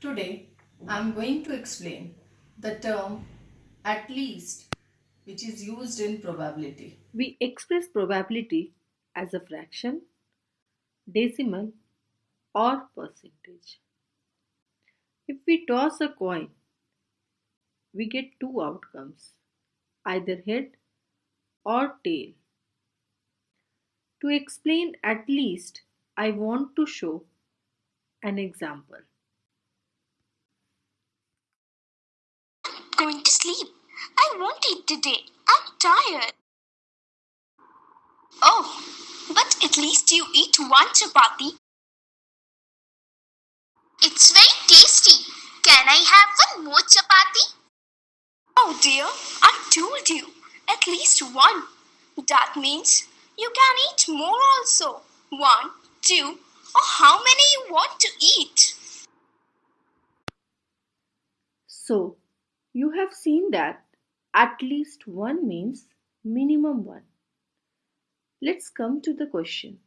Today mm-hmm. I am going to explain the term at least which is used in probability. We express probability as a fraction, decimal, or percentage. If we toss a coin, we get two outcomes either head or tail. To explain at least, I want to show an example. I'm going to sleep. I won't eat today. I'm tired. Oh, but at least you eat one chapati. It's very tasty. Can I have one more chapati? Oh dear, I told you. At least one. That means you can eat more also. One, two, or how many you want to eat. So, you have seen that at least one means minimum one. Let's come to the question.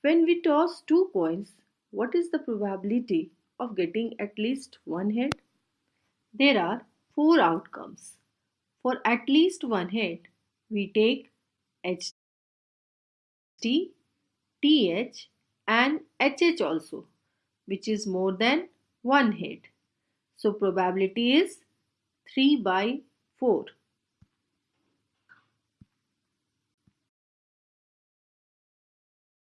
When we toss two coins, what is the probability of getting at least one head? There are four outcomes. For at least one head, we take HT, TH and HH also, which is more than one head. So probability is 3 by 4.